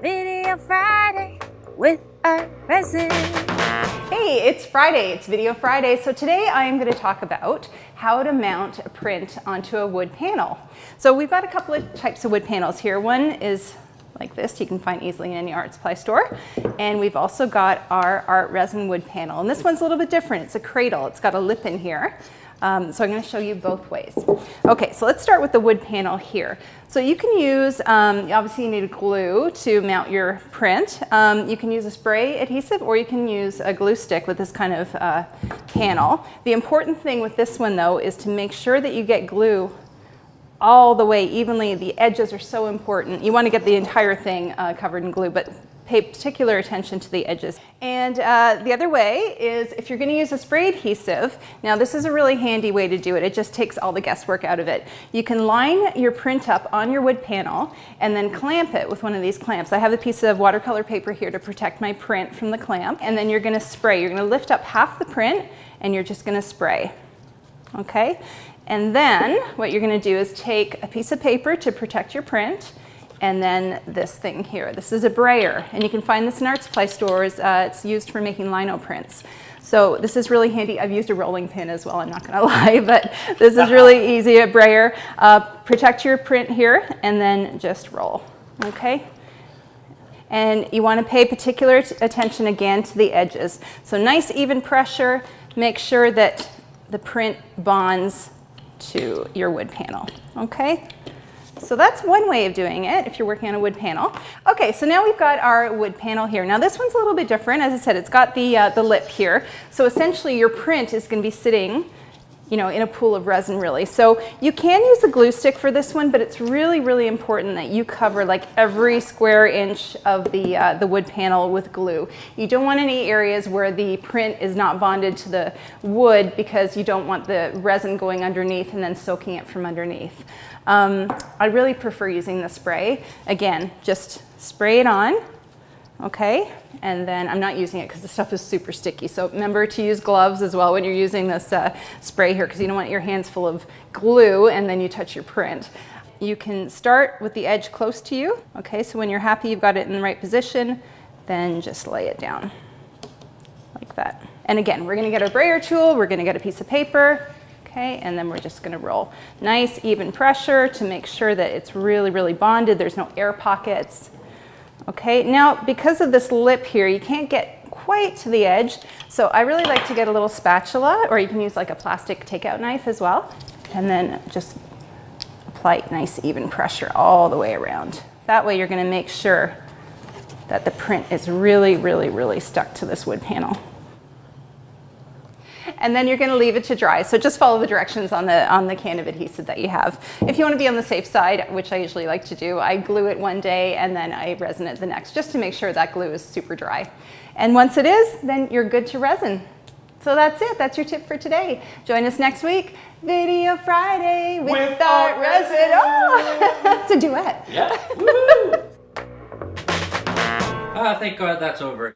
Video Friday with Art Resin. Hey, it's Friday, it's Video Friday. So today I am gonna to talk about how to mount a print onto a wood panel. So we've got a couple of types of wood panels here. One is like this, you can find easily in any art supply store. And we've also got our art resin wood panel. And this one's a little bit different. It's a cradle, it's got a lip in here. Um, so I'm going to show you both ways. Okay, so let's start with the wood panel here. So you can use, um, obviously you need a glue to mount your print. Um, you can use a spray adhesive or you can use a glue stick with this kind of uh, panel. The important thing with this one though is to make sure that you get glue all the way evenly. The edges are so important. You want to get the entire thing uh, covered in glue, but pay particular attention to the edges. And uh, the other way is if you're going to use a spray adhesive, now this is a really handy way to do it. It just takes all the guesswork out of it. You can line your print up on your wood panel and then clamp it with one of these clamps. I have a piece of watercolor paper here to protect my print from the clamp. And then you're going to spray. You're going to lift up half the print and you're just going to spray. Okay? And then what you're going to do is take a piece of paper to protect your print and then this thing here. This is a brayer, and you can find this in art supply stores. Uh, it's used for making lino prints. So this is really handy. I've used a rolling pin as well, I'm not gonna lie, but this is really easy, a brayer. Uh, protect your print here and then just roll, okay? And you wanna pay particular attention again to the edges. So nice even pressure, make sure that the print bonds to your wood panel, okay? So that's one way of doing it if you're working on a wood panel. Okay, so now we've got our wood panel here. Now this one's a little bit different. As I said, it's got the, uh, the lip here. So essentially your print is going to be sitting you know, in a pool of resin really. So you can use a glue stick for this one, but it's really, really important that you cover like every square inch of the, uh, the wood panel with glue. You don't want any areas where the print is not bonded to the wood because you don't want the resin going underneath and then soaking it from underneath. Um, I really prefer using the spray. Again, just spray it on okay? And then I'm not using it because the stuff is super sticky. So remember to use gloves as well when you're using this uh, spray here because you don't want your hands full of glue and then you touch your print. You can start with the edge close to you, okay? So when you're happy you've got it in the right position, then just lay it down like that. And again, we're gonna get our brayer tool, we're gonna get a piece of paper, okay? And then we're just gonna roll. Nice even pressure to make sure that it's really, really bonded. There's no air pockets. Okay, now because of this lip here, you can't get quite to the edge. So I really like to get a little spatula or you can use like a plastic takeout knife as well. And then just apply nice even pressure all the way around. That way you're gonna make sure that the print is really, really, really stuck to this wood panel and then you're going to leave it to dry. So just follow the directions on the, on the can of adhesive that you have. If you want to be on the safe side, which I usually like to do, I glue it one day and then I resin it the next, just to make sure that glue is super dry. And once it is, then you're good to resin. So that's it. That's your tip for today. Join us next week. Video Friday with, with Art Resin. Oh, it's a duet. Yeah. Ah, thank God that's over.